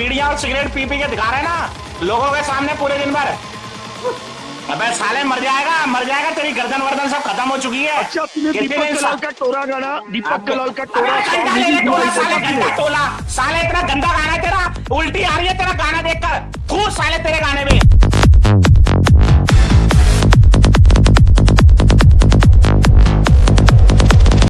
बीड़ियाँ और cigarette P P के दिखा रहे ना लोगों के सामने पूरे दिन भर। अबे साले मर जाएगा मर जाएगा तेरी गर्दन वर्दन सब खत्म हो चुकी है। अच्छा दीपक कलाल का टोला गाना दीपक कलाल का टोला। साले इतना गंदा गाना है तेरा उल्टी आ रही है तेरा गाना देखकर। खूब साले तेरे गाने में।